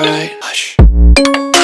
alright.